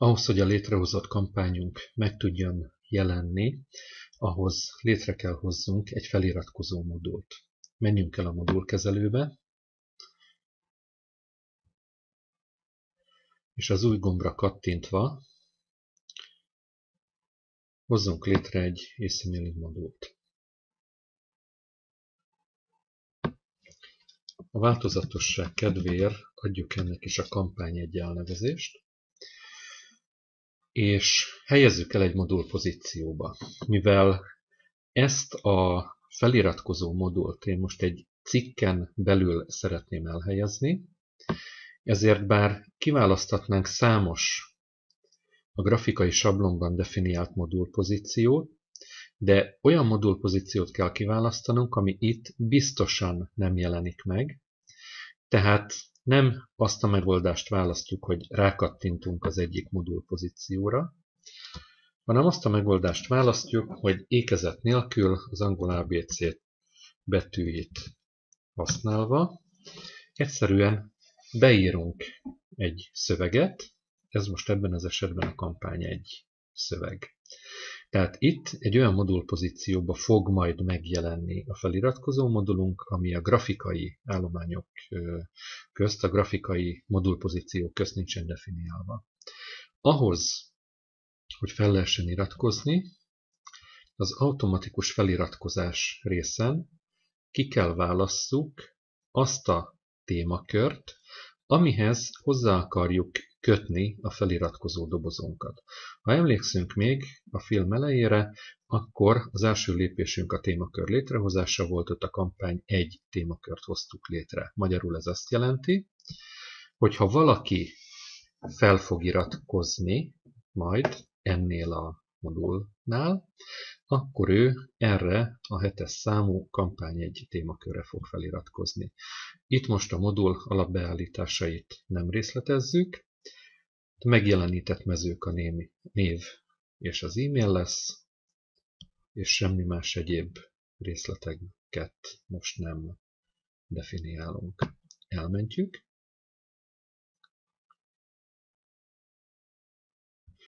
Ahhoz, hogy a létrehozott kampányunk meg tudjon jelenni, ahhoz létre kell hozzunk egy feliratkozó modult. Menjünk el a modulkezelőbe, és az új gombra kattintva hozzunk létre egy asymailing modult. A változatosság kedvéért adjuk ennek is a kampány egy elnevezést, és helyezzük el egy modul pozícióba. Mivel ezt a feliratkozó modult én most egy cikken belül szeretném elhelyezni, ezért bár kiválaszthatnánk számos a grafikai sablonban definiált modulpozíciót, de olyan modulpozíciót kell kiválasztanunk, ami itt biztosan nem jelenik meg, tehát nem azt a megoldást választjuk, hogy rákattintunk az egyik modulpozícióra, hanem azt a megoldást választjuk, hogy ékezet nélkül az angol ABC betűjét használva egyszerűen beírunk egy szöveget, ez most ebben az esetben a kampány egy szöveg. Tehát itt egy olyan modulpozícióba fog majd megjelenni a feliratkozó modulunk, ami a grafikai állományok közt, a grafikai modulpozíciók közt nincsen definiálva. Ahhoz, hogy fel lehessen iratkozni, az automatikus feliratkozás részen ki kell válasszuk azt a témakört, amihez hozzá akarjuk kötni a feliratkozó dobozunkat. Ha emlékszünk még a film elejére, akkor az első lépésünk a témakör létrehozása volt, ott a kampány egy témakört hoztuk létre. Magyarul ez azt jelenti, hogy ha valaki fel fog iratkozni majd ennél a modulnál, akkor ő erre a hetes számú kampány egy témakörre fog feliratkozni. Itt most a modul alapbeállításait nem részletezzük, megjelenített mezők a név és az e-mail lesz, és semmi más egyéb részleteket most nem definiálunk. Elmentjük,